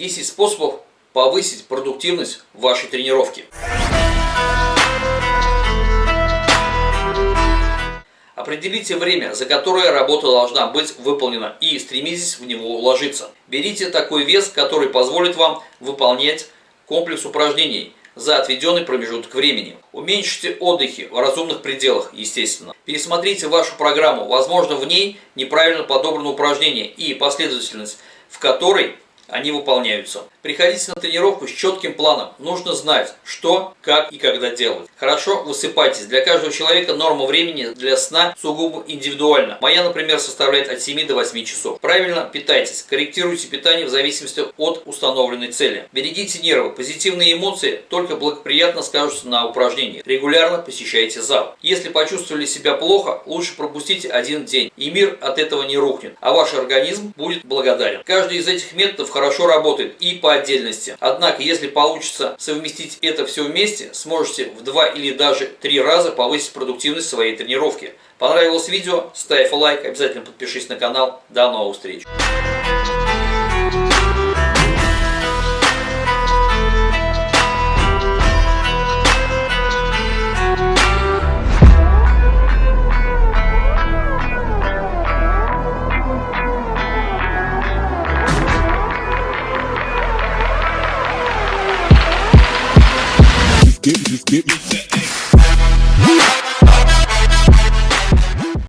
10 способов повысить продуктивность вашей тренировки. Определите время, за которое работа должна быть выполнена и стремитесь в него уложиться. Берите такой вес, который позволит вам выполнять комплекс упражнений за отведенный промежуток времени. Уменьшите отдыхи в разумных пределах, естественно. Пересмотрите вашу программу, возможно в ней неправильно подобрано упражнение и последовательность, в которой они выполняются. Приходите на тренировку с четким планом. Нужно знать, что, как и когда делать. Хорошо высыпайтесь. Для каждого человека норма времени для сна сугубо индивидуальна. Моя, например, составляет от 7 до 8 часов. Правильно питайтесь. Корректируйте питание в зависимости от установленной цели. Берегите нервы. Позитивные эмоции только благоприятно скажутся на упражнениях. Регулярно посещайте зал. Если почувствовали себя плохо, лучше пропустите один день. И мир от этого не рухнет. А ваш организм будет благодарен. Каждый из этих методов хорошо работает и по отдельности. Однако, если получится совместить это все вместе, сможете в два или даже три раза повысить продуктивность своей тренировки. Понравилось видео? Ставь лайк, обязательно подпишись на канал. До новых встреч! Get, me, just get.